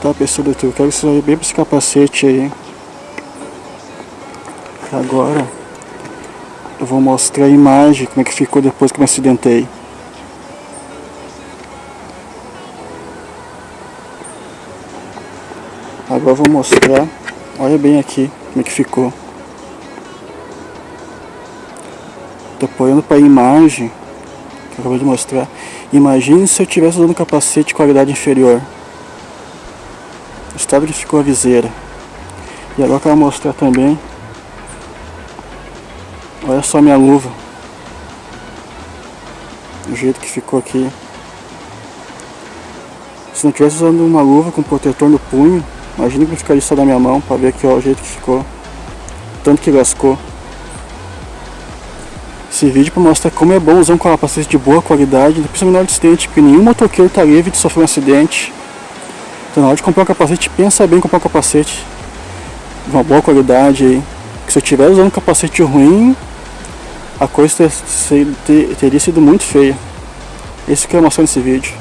Tá pessoal do YouTube, quero que vocês bem para esse capacete aí. Agora eu vou mostrar a imagem, como é que ficou depois que eu me acidentei. Agora eu vou mostrar, olha bem aqui como é que ficou. Tô apoiando para a imagem que eu acabei de mostrar. Imagine se eu tivesse usando um capacete de qualidade inferior estado que ficou a viseira. E agora eu quero mostrar também. Olha só minha luva. O jeito que ficou aqui. Se não tivesse usando uma luva com protetor no punho, imagina que ficaria só da minha mão para ver aqui ó, o jeito que ficou. Tanto que lascou. Esse vídeo para mostrar como é bom usar um capacete de boa qualidade, principalmente no acidente, porque nenhum motoqueiro está livre de sofrer um acidente. Então na hora de comprar um capacete, pensa bem em comprar um capacete de uma boa qualidade aí. Que se eu estiver usando um capacete ruim, a coisa ter, ter, teria sido muito feia. Esse que eu mostrar nesse vídeo.